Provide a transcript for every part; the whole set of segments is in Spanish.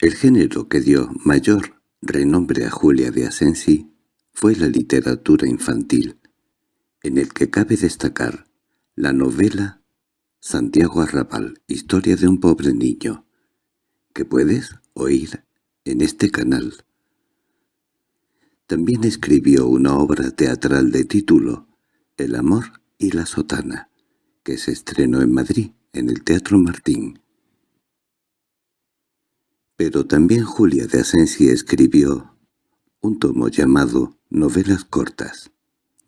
El género que dio mayor renombre a Julia de Asensi fue la literatura infantil, en el que cabe destacar la novela Santiago Arrabal, historia de un pobre niño, que puedes oír en este canal. También escribió una obra teatral de título El amor y la sotana, que se estrenó en Madrid, en el Teatro Martín. Pero también Julia de Asensi escribió un tomo llamado Novelas cortas,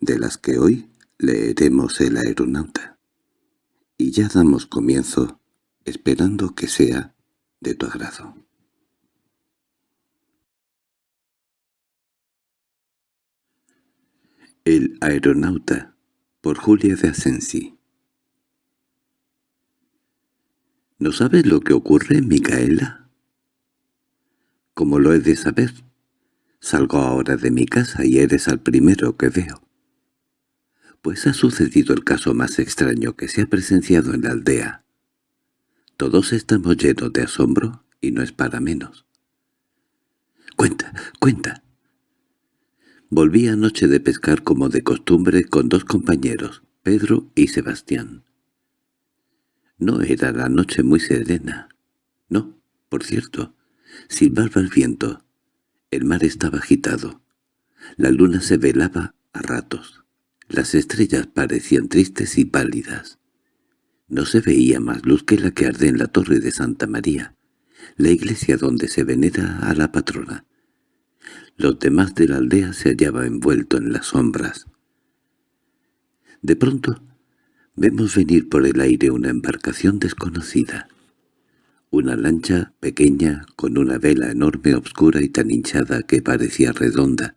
de las que hoy leeremos El aeronauta. Y ya damos comienzo, esperando que sea de tu agrado. El aeronauta, por Julia de Asensi ¿No sabes lo que ocurre, Micaela? ¿Cómo lo he de saber? Salgo ahora de mi casa y eres al primero que veo. Pues ha sucedido el caso más extraño que se ha presenciado en la aldea. Todos estamos llenos de asombro y no es para menos. —Cuenta, cuenta. Volví anoche de pescar como de costumbre con dos compañeros, Pedro y Sebastián. No era la noche muy serena. No, por cierto, silbaba el viento. El mar estaba agitado. La luna se velaba a ratos. Las estrellas parecían tristes y pálidas. No se veía más luz que la que arde en la torre de Santa María, la iglesia donde se venera a la patrona. Los demás de la aldea se hallaban envueltos en las sombras. De pronto Vemos venir por el aire una embarcación desconocida. Una lancha pequeña con una vela enorme, obscura y tan hinchada que parecía redonda,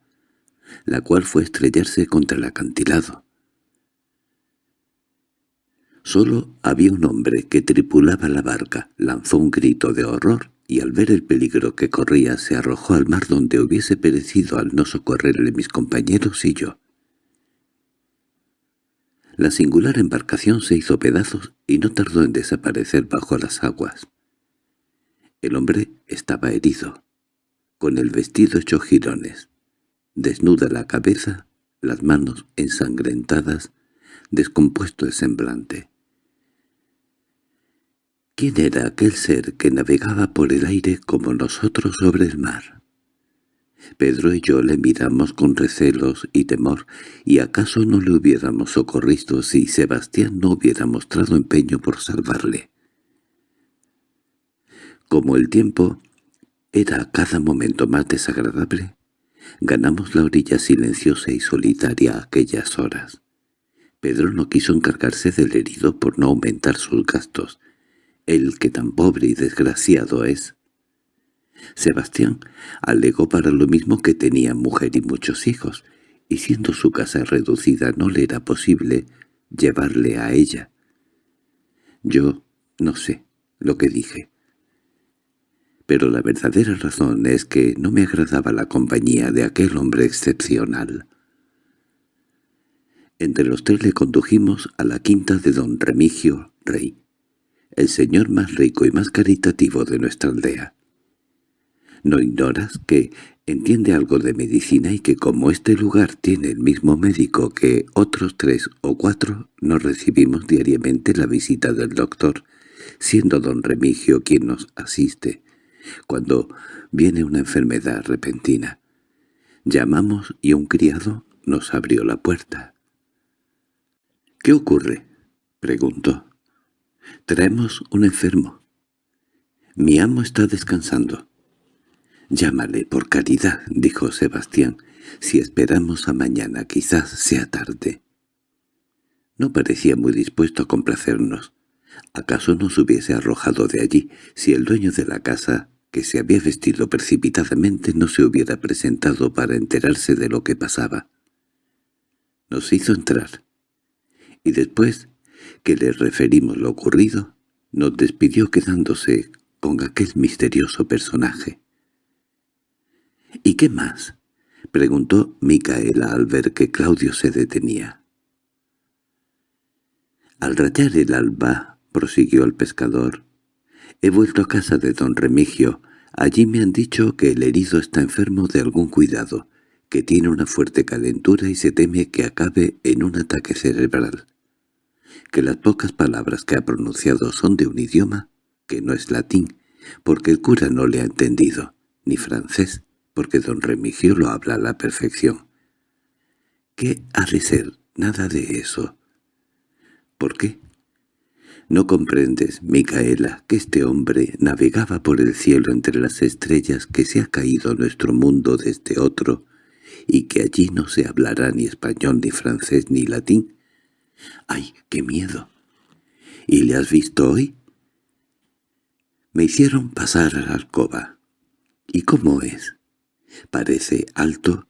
la cual fue estrellarse contra el acantilado. Solo había un hombre que tripulaba la barca, lanzó un grito de horror y al ver el peligro que corría se arrojó al mar donde hubiese perecido al no socorrerle mis compañeros y yo. La singular embarcación se hizo pedazos y no tardó en desaparecer bajo las aguas. El hombre estaba herido, con el vestido hecho jirones, desnuda la cabeza, las manos ensangrentadas, descompuesto el semblante. ¿Quién era aquel ser que navegaba por el aire como nosotros sobre el mar? Pedro y yo le miramos con recelos y temor, y acaso no le hubiéramos socorrido si Sebastián no hubiera mostrado empeño por salvarle. Como el tiempo era cada momento más desagradable, ganamos la orilla silenciosa y solitaria aquellas horas. Pedro no quiso encargarse del herido por no aumentar sus gastos. El que tan pobre y desgraciado es, Sebastián alegó para lo mismo que tenía mujer y muchos hijos, y siendo su casa reducida no le era posible llevarle a ella. Yo no sé lo que dije. Pero la verdadera razón es que no me agradaba la compañía de aquel hombre excepcional. Entre los tres le condujimos a la quinta de don Remigio, rey, el señor más rico y más caritativo de nuestra aldea. ¿No ignoras que entiende algo de medicina y que como este lugar tiene el mismo médico que otros tres o cuatro, nos recibimos diariamente la visita del doctor, siendo don Remigio quien nos asiste, cuando viene una enfermedad repentina? Llamamos y un criado nos abrió la puerta. —¿Qué ocurre? —preguntó. —Traemos un enfermo. Mi amo está descansando. —Llámale, por caridad —dijo Sebastián—. Si esperamos a mañana quizás sea tarde. No parecía muy dispuesto a complacernos. ¿Acaso nos hubiese arrojado de allí si el dueño de la casa, que se había vestido precipitadamente, no se hubiera presentado para enterarse de lo que pasaba? Nos hizo entrar, y después que le referimos lo ocurrido, nos despidió quedándose con aquel misterioso personaje. —¿Y qué más? —preguntó Micaela al ver que Claudio se detenía. Al rayar el alba, prosiguió el pescador, he vuelto a casa de don Remigio, Allí me han dicho que el herido está enfermo de algún cuidado, que tiene una fuerte calentura y se teme que acabe en un ataque cerebral, que las pocas palabras que ha pronunciado son de un idioma que no es latín, porque el cura no le ha entendido, ni francés, porque don Remigio lo habla a la perfección. ¿Qué ha de ser? Nada de eso. ¿Por qué? No comprendes, Micaela, que este hombre navegaba por el cielo entre las estrellas que se ha caído nuestro mundo desde otro, y que allí no se hablará ni español, ni francés, ni latín. ¡Ay, qué miedo! ¿Y le has visto hoy? Me hicieron pasar a la alcoba. ¿Y cómo es? Parece alto,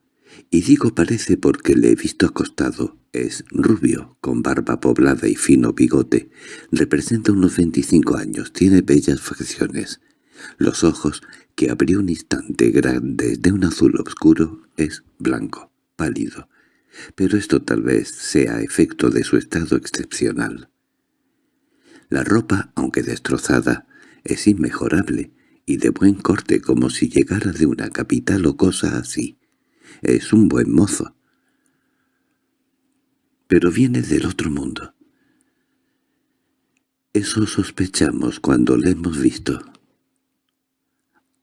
y digo parece porque le he visto acostado. Es rubio, con barba poblada y fino bigote. Representa unos veinticinco años, tiene bellas facciones. Los ojos, que abrió un instante grandes de un azul oscuro, es blanco, pálido, pero esto tal vez sea efecto de su estado excepcional. La ropa, aunque destrozada, es inmejorable y de buen corte como si llegara de una capital o cosa así. Es un buen mozo. Pero viene del otro mundo. Eso sospechamos cuando le hemos visto.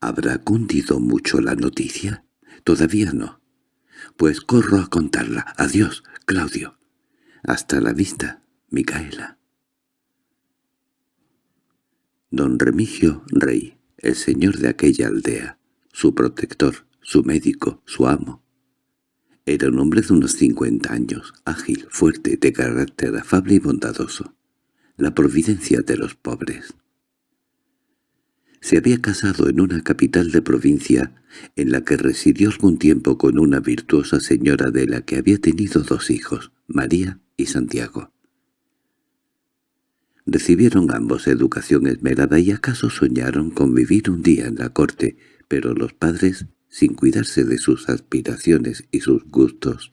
¿Habrá cundido mucho la noticia? Todavía no. Pues corro a contarla. Adiós, Claudio. Hasta la vista, Micaela. Don Remigio Rey, el señor de aquella aldea, su protector, su médico, su amo. Era un hombre de unos cincuenta años, ágil, fuerte, de carácter afable y bondadoso. La providencia de los pobres. Se había casado en una capital de provincia en la que residió algún tiempo con una virtuosa señora de la que había tenido dos hijos, María y Santiago. Recibieron ambos educación esmerada y acaso soñaron con vivir un día en la corte, pero los padres, sin cuidarse de sus aspiraciones y sus gustos,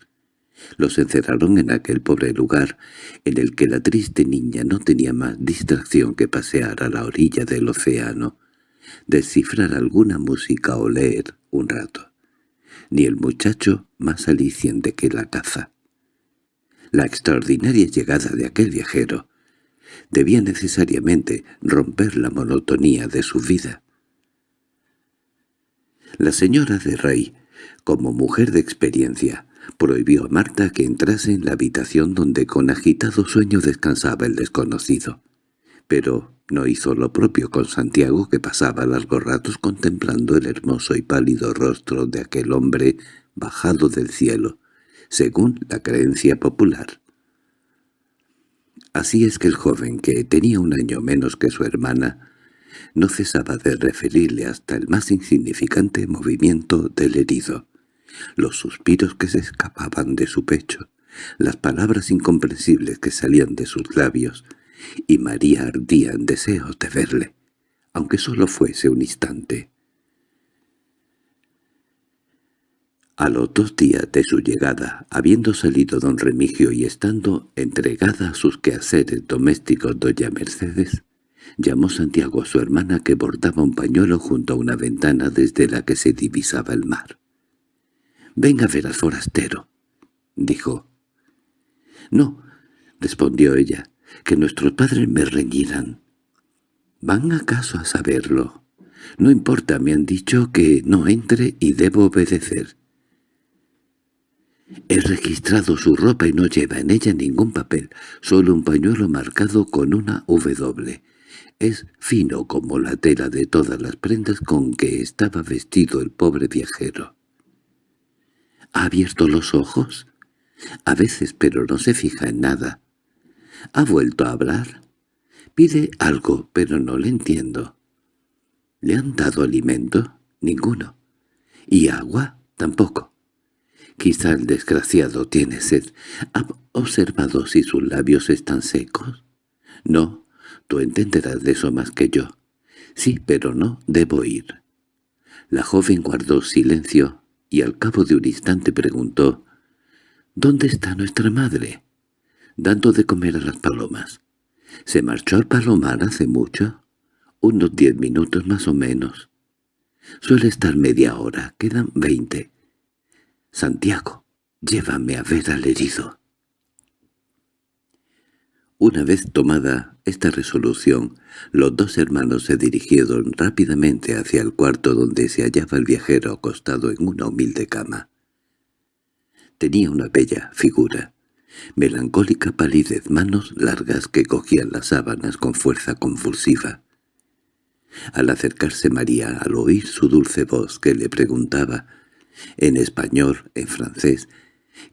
los encerraron en aquel pobre lugar en el que la triste niña no tenía más distracción que pasear a la orilla del océano, descifrar alguna música o leer un rato, ni el muchacho más aliciente que la caza. La extraordinaria llegada de aquel viajero debía necesariamente romper la monotonía de su vida. La señora de Rey, como mujer de experiencia, prohibió a Marta que entrase en la habitación donde con agitado sueño descansaba el desconocido. Pero no hizo lo propio con Santiago, que pasaba largos ratos contemplando el hermoso y pálido rostro de aquel hombre bajado del cielo, según la creencia popular. Así es que el joven, que tenía un año menos que su hermana, no cesaba de referirle hasta el más insignificante movimiento del herido, los suspiros que se escapaban de su pecho, las palabras incomprensibles que salían de sus labios, y María ardía en deseos de verle, aunque solo fuese un instante. A los dos días de su llegada, habiendo salido don Remigio y estando entregada a sus quehaceres domésticos doña Mercedes, llamó Santiago a su hermana que bordaba un pañuelo junto a una ventana desde la que se divisaba el mar. «Venga a ver al forastero», dijo. «No», respondió ella, que nuestros padres me reñirán. ¿Van acaso a saberlo? No importa, me han dicho que no entre y debo obedecer. He registrado su ropa y no lleva en ella ningún papel, solo un pañuelo marcado con una W. Es fino como la tela de todas las prendas con que estaba vestido el pobre viajero. ¿Ha abierto los ojos? A veces, pero no se fija en nada. ¿Ha vuelto a hablar? Pide algo, pero no le entiendo. ¿Le han dado alimento? Ninguno. ¿Y agua? Tampoco. Quizá el desgraciado tiene sed. ¿Ha observado si sus labios están secos? No, tú entenderás de eso más que yo. Sí, pero no, debo ir. La joven guardó silencio y al cabo de un instante preguntó «¿Dónde está nuestra madre?» dando de comer a las palomas. ¿Se marchó al palomar hace mucho? Unos diez minutos más o menos. Suele estar media hora, quedan veinte. Santiago, llévame a ver al herido. Una vez tomada esta resolución, los dos hermanos se dirigieron rápidamente hacia el cuarto donde se hallaba el viajero acostado en una humilde cama. Tenía una bella figura, melancólica palidez, manos largas que cogían las sábanas con fuerza convulsiva. Al acercarse María, al oír su dulce voz que le preguntaba, en español, en francés,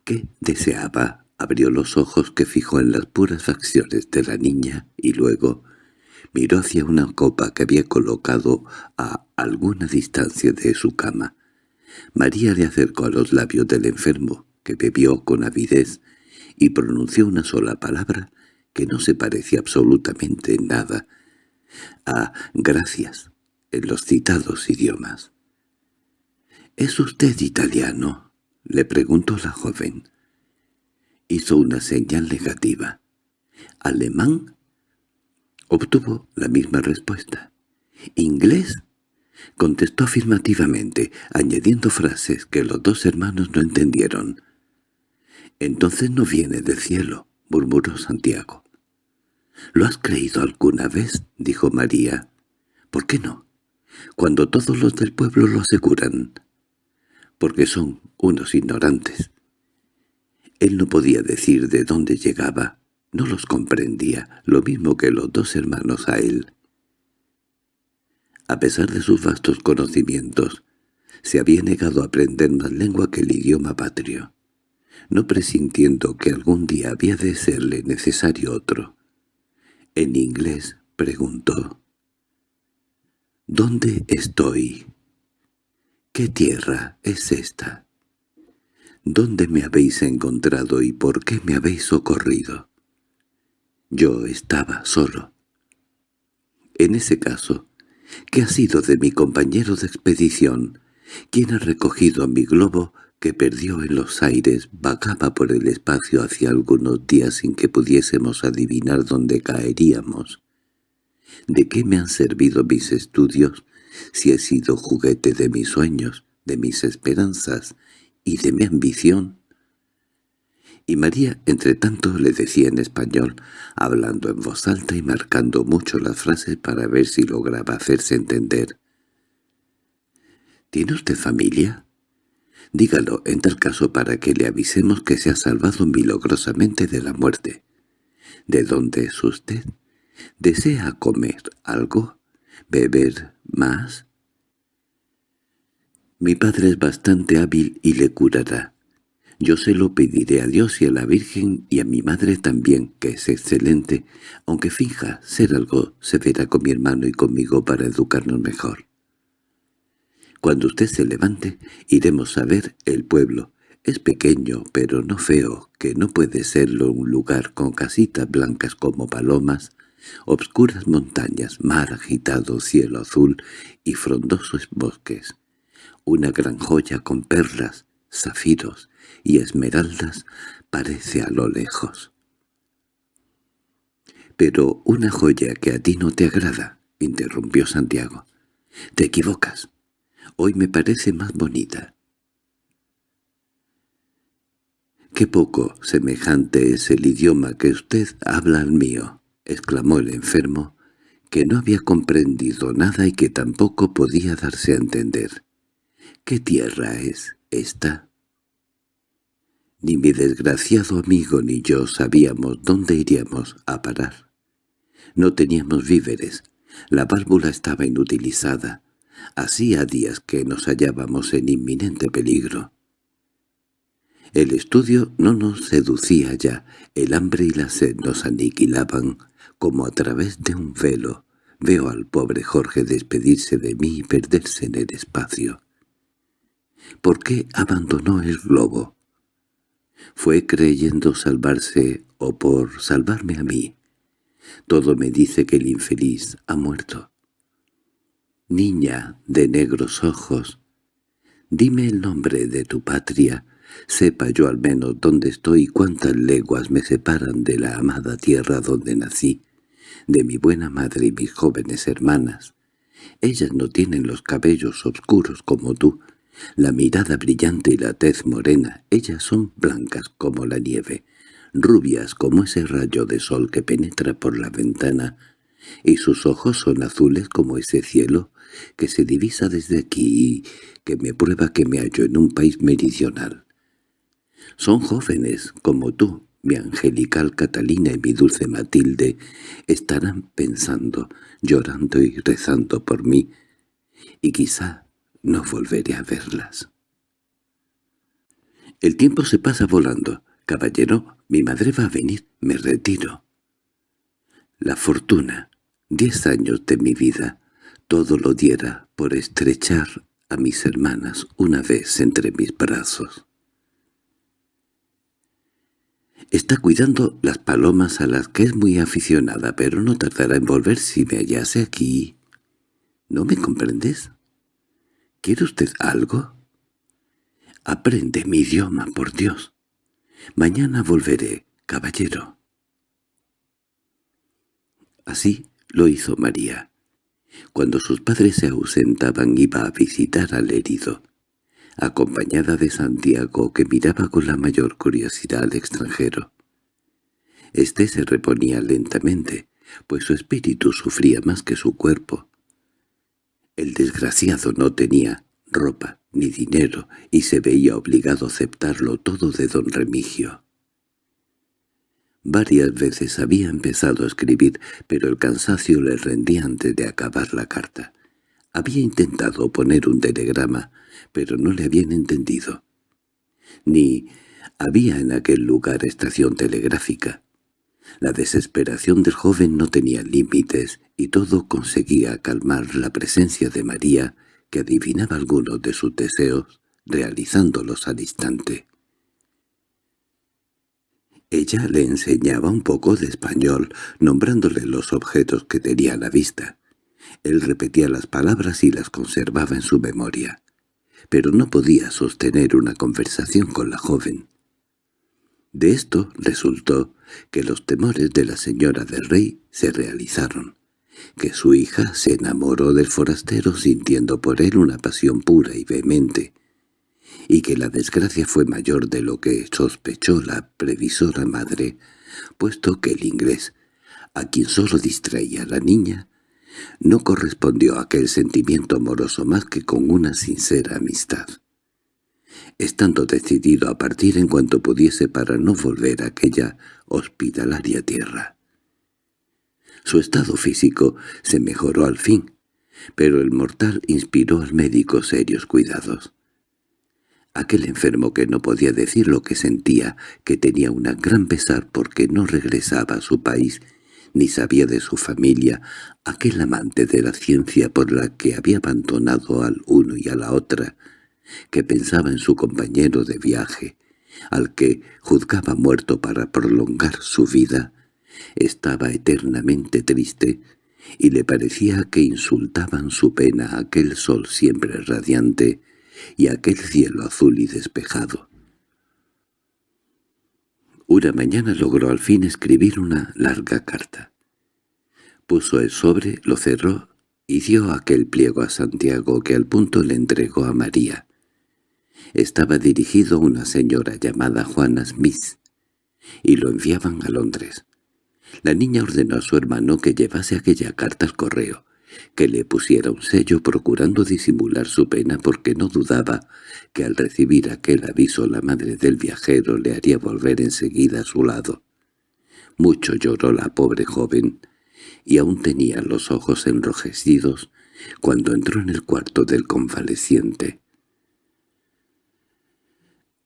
qué deseaba, abrió los ojos que fijó en las puras facciones de la niña y luego miró hacia una copa que había colocado a alguna distancia de su cama. María le acercó a los labios del enfermo, que bebió con avidez, y pronunció una sola palabra que no se parecía absolutamente en nada a «gracias» en los citados idiomas. —¿Es usted italiano? —le preguntó la joven. Hizo una señal negativa. —¿Alemán? Obtuvo la misma respuesta. —¿Inglés? Contestó afirmativamente, añadiendo frases que los dos hermanos no entendieron. —Entonces no viene del cielo —murmuró Santiago. —¿Lo has creído alguna vez? —dijo María. —¿Por qué no? Cuando todos los del pueblo lo aseguran. Porque son unos ignorantes. Él no podía decir de dónde llegaba, no los comprendía, lo mismo que los dos hermanos a él. A pesar de sus vastos conocimientos, se había negado a aprender más lengua que el idioma patrio no presintiendo que algún día había de serle necesario otro. En inglés preguntó, «¿Dónde estoy? ¿Qué tierra es esta? ¿Dónde me habéis encontrado y por qué me habéis socorrido?» Yo estaba solo. En ese caso, ¿qué ha sido de mi compañero de expedición? ¿Quién ha recogido mi globo que perdió en los aires vagaba por el espacio hacia algunos días sin que pudiésemos adivinar dónde caeríamos. ¿De qué me han servido mis estudios si he sido juguete de mis sueños, de mis esperanzas y de mi ambición? Y María, entre tanto, le decía en español, hablando en voz alta y marcando mucho las frases para ver si lograba hacerse entender. —¿Tiene usted familia? Dígalo en tal caso para que le avisemos que se ha salvado milagrosamente de la muerte. ¿De dónde es usted? ¿Desea comer algo? ¿Beber más? Mi padre es bastante hábil y le curará. Yo se lo pediré a Dios y a la Virgen y a mi madre también, que es excelente, aunque finja ser algo severa con mi hermano y conmigo para educarnos mejor. Cuando usted se levante, iremos a ver el pueblo. Es pequeño, pero no feo, que no puede serlo un lugar con casitas blancas como palomas, obscuras montañas, mar agitado, cielo azul y frondosos bosques. Una gran joya con perlas, zafiros y esmeraldas parece a lo lejos. —Pero una joya que a ti no te agrada —interrumpió Santiago—. Te equivocas. Hoy me parece más bonita. —¡Qué poco semejante es el idioma que usted habla al mío! —exclamó el enfermo, que no había comprendido nada y que tampoco podía darse a entender. —¿Qué tierra es esta? Ni mi desgraciado amigo ni yo sabíamos dónde iríamos a parar. No teníamos víveres, la válvula estaba inutilizada, Hacía días que nos hallábamos en inminente peligro. El estudio no nos seducía ya, el hambre y la sed nos aniquilaban, como a través de un velo. Veo al pobre Jorge despedirse de mí y perderse en el espacio. ¿Por qué abandonó el globo? ¿Fue creyendo salvarse o por salvarme a mí? Todo me dice que el infeliz ha muerto. Niña de negros ojos, dime el nombre de tu patria, sepa yo al menos dónde estoy y cuántas leguas me separan de la amada tierra donde nací, de mi buena madre y mis jóvenes hermanas, Ellas no tienen los cabellos oscuros como tú, la mirada brillante y la tez morena. Ellas son blancas como la nieve, rubias como ese rayo de sol que penetra por la ventana, y sus ojos son azules como ese cielo que se divisa desde aquí y que me prueba que me hallo en un país meridional. Son jóvenes como tú, mi angelical Catalina y mi dulce Matilde, estarán pensando, llorando y rezando por mí, y quizá no volveré a verlas. El tiempo se pasa volando. Caballero, mi madre va a venir, me retiro. La fortuna, diez años de mi vida, todo lo diera por estrechar a mis hermanas una vez entre mis brazos. Está cuidando las palomas a las que es muy aficionada, pero no tardará en volver si me hallase aquí. ¿No me comprendes? ¿Quiere usted algo? Aprende mi idioma, por Dios. Mañana volveré, caballero. Así lo hizo María. Cuando sus padres se ausentaban iba a visitar al herido, acompañada de Santiago que miraba con la mayor curiosidad al extranjero. Este se reponía lentamente, pues su espíritu sufría más que su cuerpo. El desgraciado no tenía ropa ni dinero y se veía obligado a aceptarlo todo de don Remigio. Varias veces había empezado a escribir, pero el cansancio le rendía antes de acabar la carta. Había intentado poner un telegrama, pero no le habían entendido. Ni había en aquel lugar estación telegráfica. La desesperación del joven no tenía límites y todo conseguía calmar la presencia de María, que adivinaba algunos de sus deseos, realizándolos al instante. Ella le enseñaba un poco de español, nombrándole los objetos que tenía a la vista. Él repetía las palabras y las conservaba en su memoria, pero no podía sostener una conversación con la joven. De esto resultó que los temores de la señora del rey se realizaron, que su hija se enamoró del forastero sintiendo por él una pasión pura y vehemente, y que la desgracia fue mayor de lo que sospechó la previsora madre, puesto que el inglés, a quien solo distraía la niña, no correspondió a aquel sentimiento amoroso más que con una sincera amistad. Estando decidido a partir en cuanto pudiese para no volver a aquella hospitalaria tierra. Su estado físico se mejoró al fin, pero el mortal inspiró al médico serios cuidados. Aquel enfermo que no podía decir lo que sentía, que tenía una gran pesar porque no regresaba a su país, ni sabía de su familia, aquel amante de la ciencia por la que había abandonado al uno y a la otra, que pensaba en su compañero de viaje, al que juzgaba muerto para prolongar su vida, estaba eternamente triste, y le parecía que insultaban su pena aquel sol siempre radiante, y aquel cielo azul y despejado. Una mañana logró al fin escribir una larga carta. Puso el sobre, lo cerró y dio aquel pliego a Santiago que al punto le entregó a María. Estaba dirigido a una señora llamada Juana Smith, y lo enviaban a Londres. La niña ordenó a su hermano que llevase aquella carta al correo, que le pusiera un sello procurando disimular su pena porque no dudaba que al recibir aquel aviso la madre del viajero le haría volver enseguida a su lado. Mucho lloró la pobre joven, y aún tenía los ojos enrojecidos cuando entró en el cuarto del convaleciente.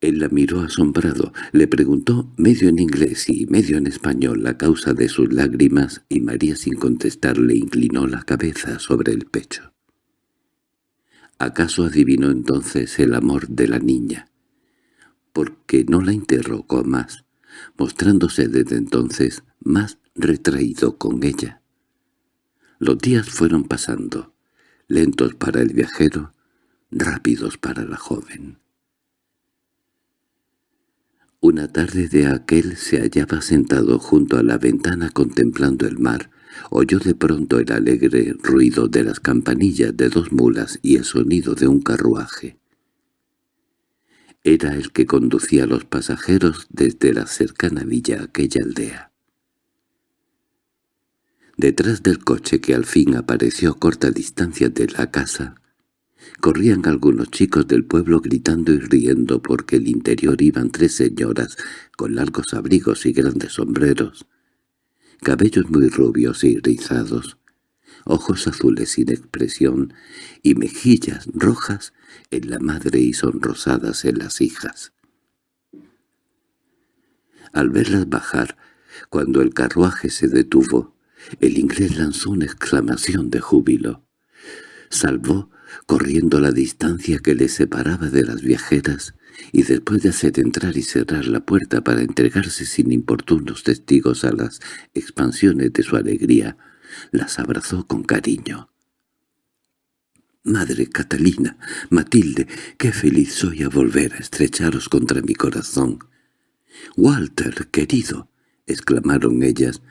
Él la miró asombrado, le preguntó medio en inglés y medio en español la causa de sus lágrimas y María sin contestar le inclinó la cabeza sobre el pecho. ¿Acaso adivinó entonces el amor de la niña? Porque no la interrogó más, mostrándose desde entonces más retraído con ella. Los días fueron pasando, lentos para el viajero, rápidos para la joven. Una tarde de aquel se hallaba sentado junto a la ventana contemplando el mar, oyó de pronto el alegre ruido de las campanillas de dos mulas y el sonido de un carruaje. Era el que conducía a los pasajeros desde la cercana villa a aquella aldea. Detrás del coche que al fin apareció a corta distancia de la casa, corrían algunos chicos del pueblo gritando y riendo porque el interior iban tres señoras con largos abrigos y grandes sombreros, cabellos muy rubios y rizados, ojos azules sin expresión y mejillas rojas en la madre y sonrosadas en las hijas. Al verlas bajar, cuando el carruaje se detuvo, el inglés lanzó una exclamación de júbilo. Salvó, corriendo la distancia que le separaba de las viajeras, y después de hacer entrar y cerrar la puerta para entregarse sin importunos testigos a las expansiones de su alegría, las abrazó con cariño. «Madre Catalina, Matilde, qué feliz soy a volver a estrecharos contra mi corazón». «Walter, querido», exclamaron ellas,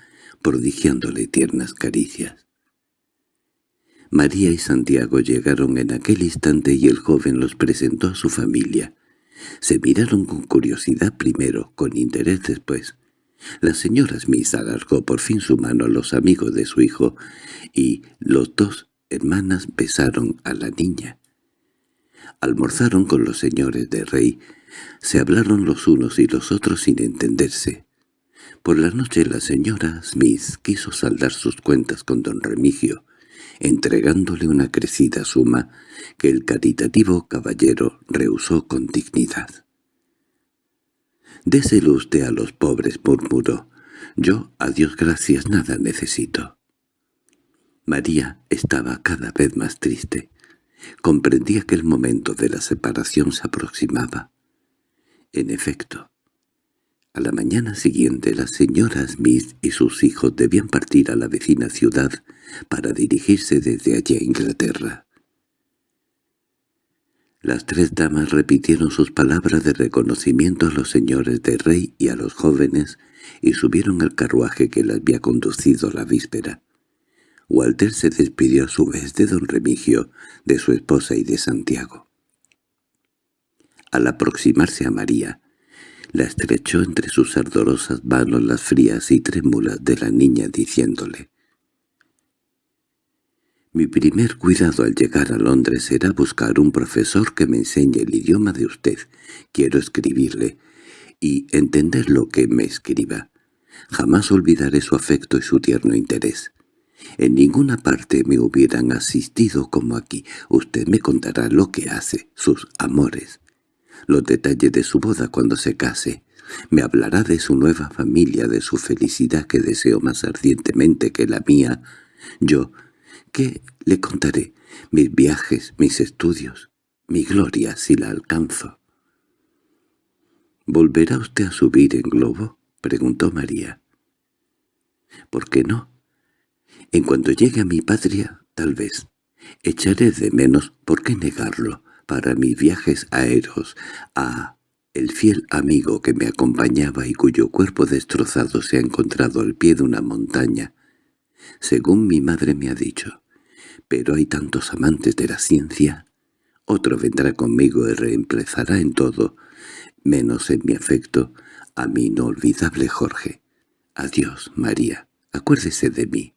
prodigiándole tiernas caricias. María y Santiago llegaron en aquel instante y el joven los presentó a su familia. Se miraron con curiosidad primero, con interés después. La señora Smith alargó por fin su mano a los amigos de su hijo, y los dos hermanas besaron a la niña. Almorzaron con los señores de Rey, se hablaron los unos y los otros sin entenderse. Por la noche la señora Smith quiso saldar sus cuentas con don Remigio, entregándole una crecida suma que el caritativo caballero rehusó con dignidad. «Déselo usted a los pobres», murmuró. «Yo, a Dios gracias, nada necesito». María estaba cada vez más triste. Comprendía que el momento de la separación se aproximaba. En efecto, a la mañana siguiente las señoras Smith y sus hijos debían partir a la vecina ciudad para dirigirse desde allí a Inglaterra. Las tres damas repitieron sus palabras de reconocimiento a los señores de rey y a los jóvenes y subieron al carruaje que las había conducido la víspera. Walter se despidió a su vez de don Remigio, de su esposa y de Santiago. Al aproximarse a María, la estrechó entre sus ardorosas manos las frías y trémulas de la niña diciéndole «Mi primer cuidado al llegar a Londres será buscar un profesor que me enseñe el idioma de usted. Quiero escribirle y entender lo que me escriba. Jamás olvidaré su afecto y su tierno interés. En ninguna parte me hubieran asistido como aquí. Usted me contará lo que hace, sus amores, los detalles de su boda cuando se case. Me hablará de su nueva familia, de su felicidad que deseo más ardientemente que la mía. Yo, ¿qué le contaré? Mis viajes, mis estudios, mi gloria si la alcanzo. —¿Volverá usted a subir en globo? —preguntó María. —¿Por qué no? En cuanto llegue a mi patria, tal vez. Echaré de menos, ¿por qué negarlo? Para mis viajes aéreos a el fiel amigo que me acompañaba y cuyo cuerpo destrozado se ha encontrado al pie de una montaña, según mi madre me ha dicho. Pero hay tantos amantes de la ciencia. Otro vendrá conmigo y reemplazará en todo, menos en mi afecto, a mi inolvidable Jorge. Adiós, María. Acuérdese de mí.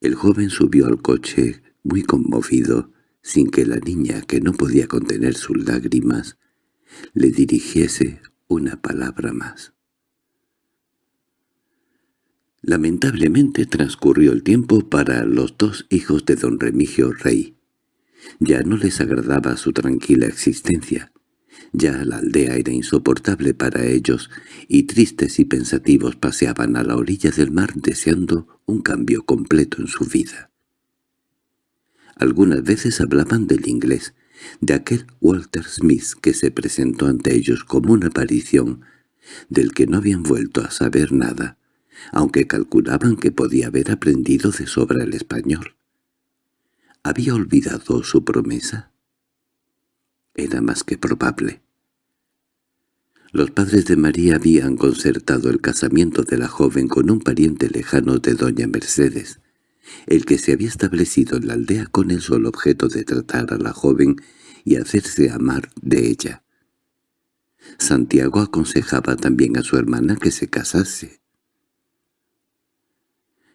El joven subió al coche, muy conmovido, sin que la niña, que no podía contener sus lágrimas, le dirigiese una palabra más. Lamentablemente transcurrió el tiempo para los dos hijos de don Remigio Rey. Ya no les agradaba su tranquila existencia. Ya la aldea era insoportable para ellos, y tristes y pensativos paseaban a la orilla del mar deseando un cambio completo en su vida. Algunas veces hablaban del inglés, de aquel Walter Smith que se presentó ante ellos como una aparición, del que no habían vuelto a saber nada, aunque calculaban que podía haber aprendido de sobra el español. ¿Había olvidado su promesa? Era más que probable. Los padres de María habían concertado el casamiento de la joven con un pariente lejano de doña Mercedes, el que se había establecido en la aldea con el solo objeto de tratar a la joven y hacerse amar de ella. Santiago aconsejaba también a su hermana que se casase.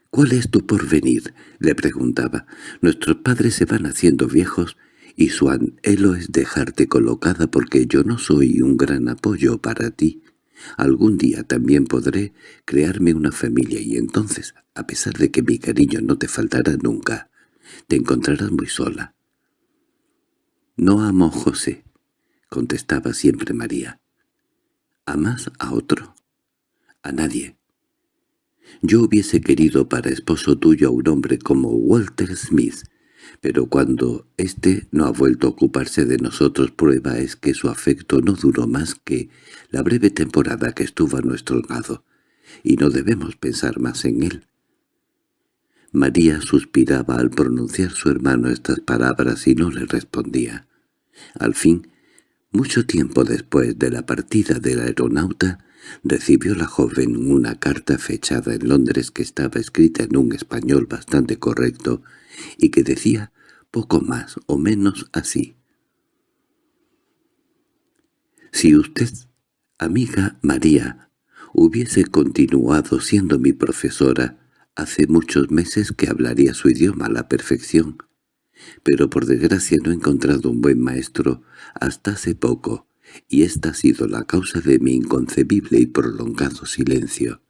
«¿Cuál es tu porvenir?» le preguntaba. «Nuestros padres se van haciendo viejos y su anhelo es dejarte colocada porque yo no soy un gran apoyo para ti. Algún día también podré crearme una familia y entonces, a pesar de que mi cariño no te faltará nunca, te encontrarás muy sola. «No amo a José», contestaba siempre María. «¿Amas a otro?» «A nadie». Yo hubiese querido para esposo tuyo a un hombre como Walter Smith, pero cuando éste no ha vuelto a ocuparse de nosotros prueba es que su afecto no duró más que la breve temporada que estuvo a nuestro lado, y no debemos pensar más en él. María suspiraba al pronunciar su hermano estas palabras y no le respondía. Al fin, mucho tiempo después de la partida del aeronauta, recibió la joven una carta fechada en Londres que estaba escrita en un español bastante correcto y que decía poco más o menos así. Si usted, amiga María, hubiese continuado siendo mi profesora, hace muchos meses que hablaría su idioma a la perfección, pero por desgracia no he encontrado un buen maestro hasta hace poco, y esta ha sido la causa de mi inconcebible y prolongado silencio.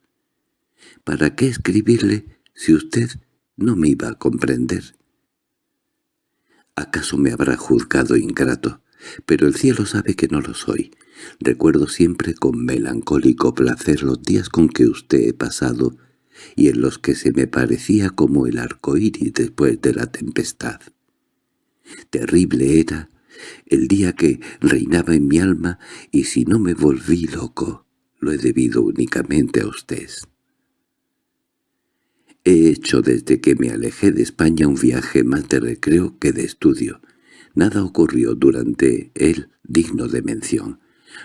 ¿Para qué escribirle si usted no me iba a comprender? ¿Acaso me habrá juzgado ingrato? Pero el cielo sabe que no lo soy. Recuerdo siempre con melancólico placer los días con que usted he pasado y en los que se me parecía como el arco iris después de la tempestad. Terrible era el día que reinaba en mi alma y si no me volví loco, lo he debido únicamente a usted. He hecho desde que me alejé de España un viaje más de recreo que de estudio. Nada ocurrió durante él digno de mención.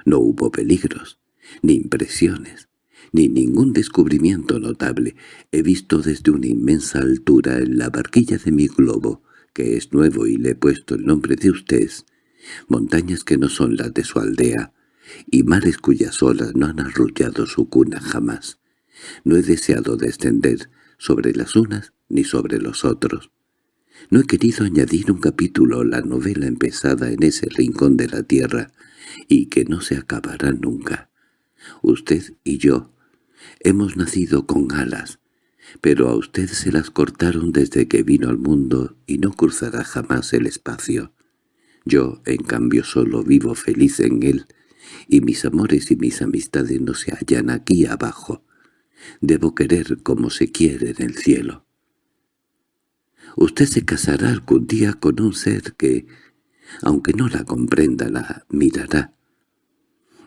No hubo peligros, ni impresiones, ni ningún descubrimiento notable. He visto desde una inmensa altura en la barquilla de mi globo que es nuevo y le he puesto el nombre de usted, montañas que no son las de su aldea, y mares cuyas olas no han arrullado su cuna jamás. No he deseado descender sobre las unas ni sobre los otros. No he querido añadir un capítulo a la novela empezada en ese rincón de la tierra y que no se acabará nunca. Usted y yo hemos nacido con alas, pero a usted se las cortaron desde que vino al mundo y no cruzará jamás el espacio. Yo, en cambio, solo vivo feliz en él, y mis amores y mis amistades no se hallan aquí abajo. Debo querer como se quiere en el cielo. Usted se casará algún día con un ser que, aunque no la comprenda, la mirará.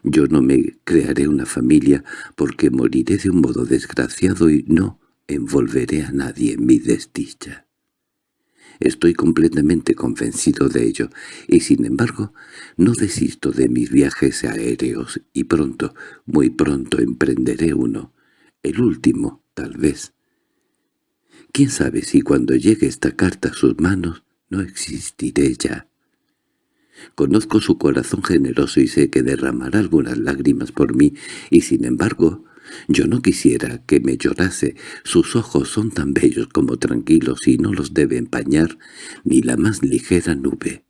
Yo no me crearé una familia porque moriré de un modo desgraciado y no envolveré a nadie en mi desdicha. Estoy completamente convencido de ello, y sin embargo no desisto de mis viajes aéreos, y pronto, muy pronto emprenderé uno, el último, tal vez. ¿Quién sabe si cuando llegue esta carta a sus manos no existiré ya? Conozco su corazón generoso y sé que derramará algunas lágrimas por mí, y sin embargo yo no quisiera que me llorase. Sus ojos son tan bellos como tranquilos y no los debe empañar ni la más ligera nube.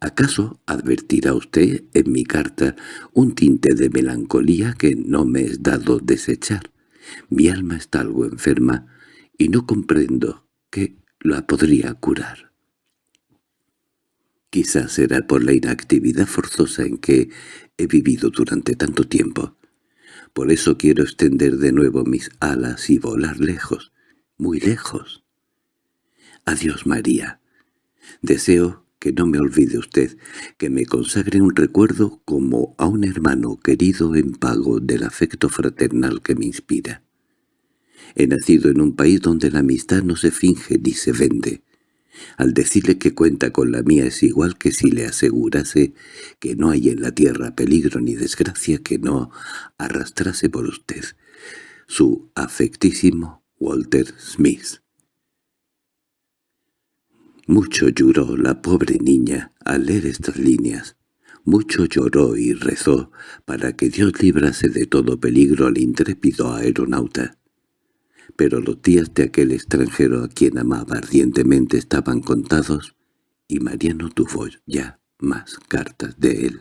¿Acaso advertirá usted en mi carta un tinte de melancolía que no me es dado desechar? Mi alma está algo enferma y no comprendo que la podría curar. Quizás será por la inactividad forzosa en que he vivido durante tanto tiempo. Por eso quiero extender de nuevo mis alas y volar lejos, muy lejos. Adiós, María. Deseo que no me olvide usted, que me consagre un recuerdo como a un hermano querido en pago del afecto fraternal que me inspira. He nacido en un país donde la amistad no se finge ni se vende. Al decirle que cuenta con la mía es igual que si le asegurase que no hay en la tierra peligro ni desgracia que no arrastrase por usted. Su afectísimo Walter Smith. Mucho lloró la pobre niña al leer estas líneas. Mucho lloró y rezó para que Dios librase de todo peligro al intrépido aeronauta pero los días de aquel extranjero a quien amaba ardientemente estaban contados, y Mariano tuvo ya más cartas de él.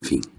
Fin